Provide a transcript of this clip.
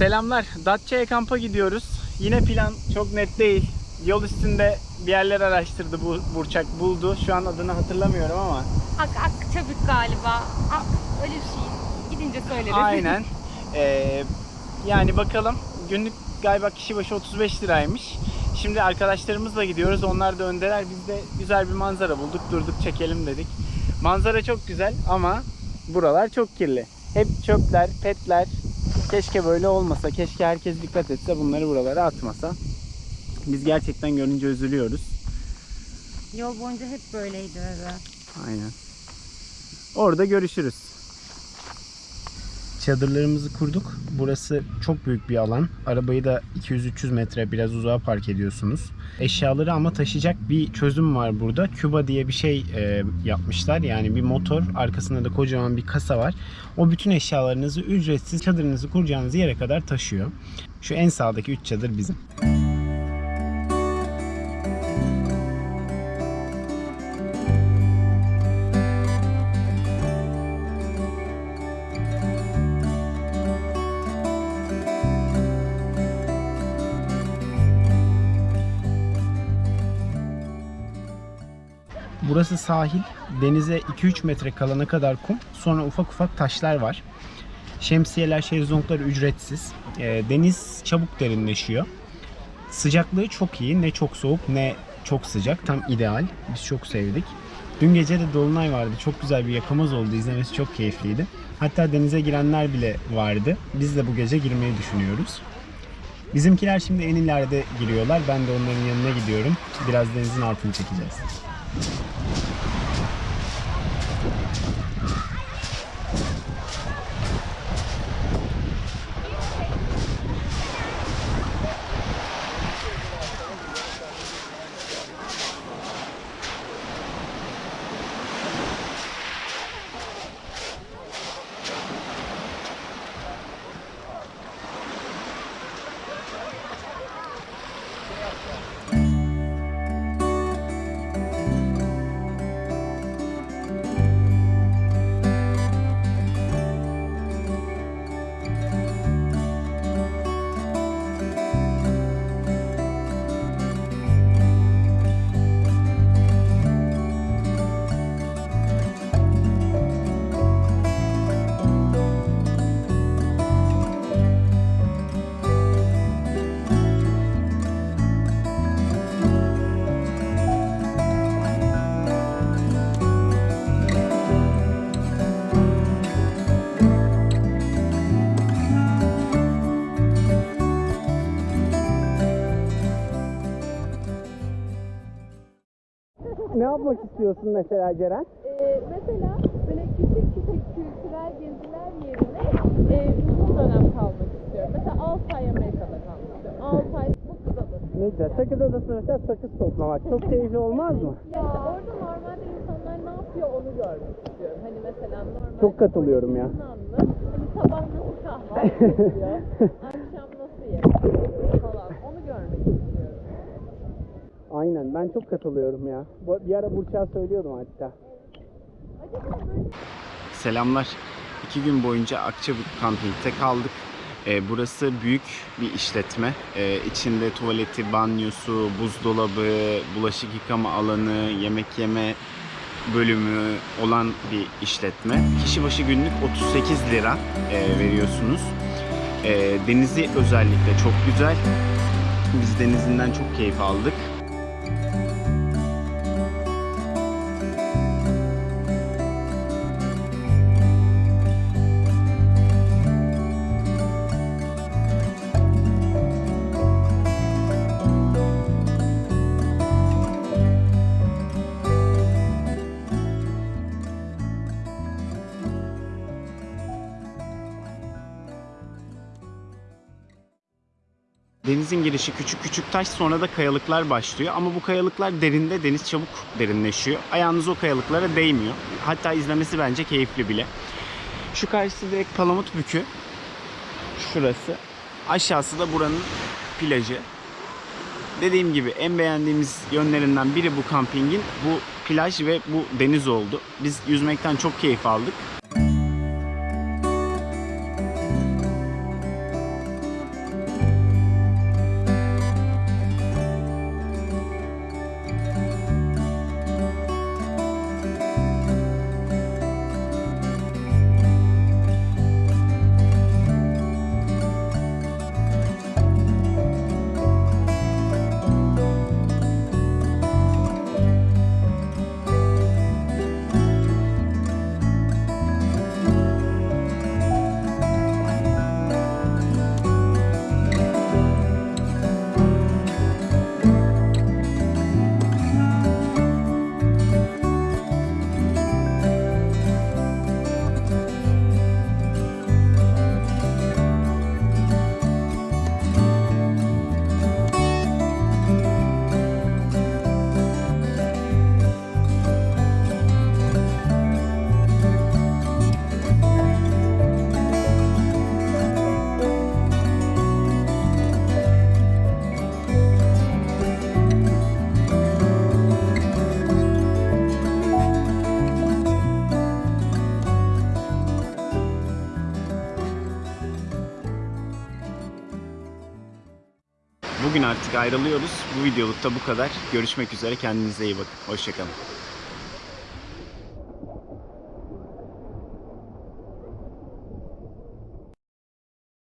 Selamlar. Datça'ya kampa gidiyoruz. Yine plan çok net değil. Yol üstünde bir yerler araştırdı bu Burçak buldu. Şu an adını hatırlamıyorum ama. Ak Akçabük galiba. Ak, öyle bir şey. Gidince söyleriz. Aynen. Ee, yani bakalım. Günlük galiba kişi başı 35 liraymış. Şimdi arkadaşlarımızla gidiyoruz. Onlar da öndeler. Biz de güzel bir manzara bulduk. Durduk çekelim dedik. Manzara çok güzel ama buralar çok kirli. Hep çöpler, petler. Keşke böyle olmasa. Keşke herkes dikkat etse bunları buralara atmasa. Biz gerçekten görünce üzülüyoruz. Yol boyunca hep böyleydi öyle. Aynen. Orada görüşürüz. Çadırlarımızı kurduk. Burası çok büyük bir alan. Arabayı da 200-300 metre biraz uzağa park ediyorsunuz. Eşyaları ama taşıyacak bir çözüm var burada. Küba diye bir şey e, yapmışlar. Yani bir motor, arkasında da kocaman bir kasa var. O bütün eşyalarınızı ücretsiz çadırınızı kuracağınız yere kadar taşıyor. Şu en sağdaki 3 çadır bizim. Burası sahil. Denize 2-3 metre kalana kadar kum. Sonra ufak ufak taşlar var. Şemsiyeler, şezlonglar ücretsiz. Ee, deniz çabuk derinleşiyor. Sıcaklığı çok iyi. Ne çok soğuk ne çok sıcak. Tam ideal. Biz çok sevdik. Dün gece de dolunay vardı. Çok güzel bir yakamoz oldu. İzlemesi çok keyifliydi. Hatta denize girenler bile vardı. Biz de bu gece girmeyi düşünüyoruz. Bizimkiler şimdi en ileride giriyorlar. Ben de onların yanına gidiyorum. Biraz denizin altını çekeceğiz. Ne yapmak istiyorsun mesela Ceren? Ee, mesela böyle küçük küçük kültürel geziler yerine e, uzun dönem kalmak istiyorum. Mesela 6 ay Amerika'da kalmak istiyorum. 6 ay Sakız Adası. Ne güzel. Sakız Adası'nda mesela sakız toplamak. Çok keyifli olmaz mı? Ya orada normalde insanlar ne yapıyor onu görmek istiyorum. Hani mesela normal Çok katılıyorum ya. Yunanlı, hani sabah nasıl kahvaltı yapıyor, akşam nasıl yemek yiyor falan onu görmek istiyorum. Aynen. Ben çok katılıyorum ya. Bir ara Burçak'a söylüyordum hatta. Selamlar. İki gün boyunca Akçabük Camping'de kaldık. Ee, burası büyük bir işletme. Ee, içinde tuvaleti, banyosu, buzdolabı, bulaşık yıkama alanı, yemek yeme bölümü olan bir işletme. Kişi başı günlük 38 lira e, veriyorsunuz. Ee, denizi özellikle çok güzel. Biz denizinden çok keyif aldık. Denizin girişi küçük küçük taş sonra da kayalıklar başlıyor. Ama bu kayalıklar derinde deniz çabuk derinleşiyor. Ayağınız o kayalıklara değmiyor. Hatta izlemesi bence keyifli bile. Şu karşısı direkt Palamut Bükü. Şurası. Aşağısı da buranın plajı. Dediğim gibi en beğendiğimiz yönlerinden biri bu kampingin bu plaj ve bu deniz oldu. Biz yüzmekten çok keyif aldık. Bugün artık ayrılıyoruz. Bu videolukta bu kadar. Görüşmek üzere. Kendinize iyi bakın. Hoşçakalın.